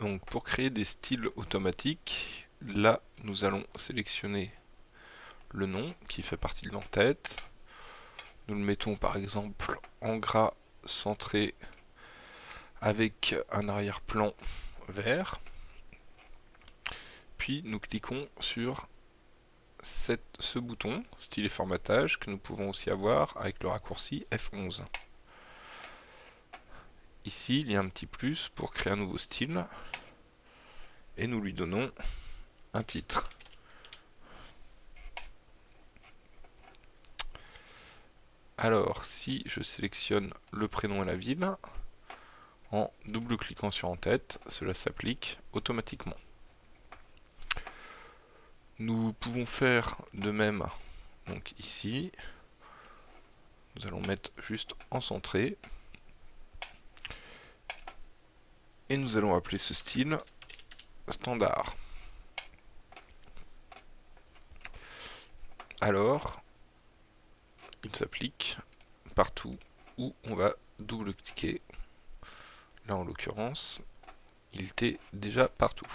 Donc pour créer des styles automatiques, là nous allons sélectionner le nom qui fait partie de l'entête. Nous le mettons par exemple en gras centré avec un arrière-plan vert. Puis nous cliquons sur ce bouton, style et formatage, que nous pouvons aussi avoir avec le raccourci F11. Ici, il y a un petit plus pour créer un nouveau style. Et nous lui donnons un titre. Alors, si je sélectionne le prénom et la ville, en double-cliquant sur en tête, cela s'applique automatiquement. Nous pouvons faire de même donc ici. Nous allons mettre juste en centré. Et nous allons appeler ce style standard. Alors, il s'applique partout où on va double-cliquer. Là, en l'occurrence, il était déjà partout.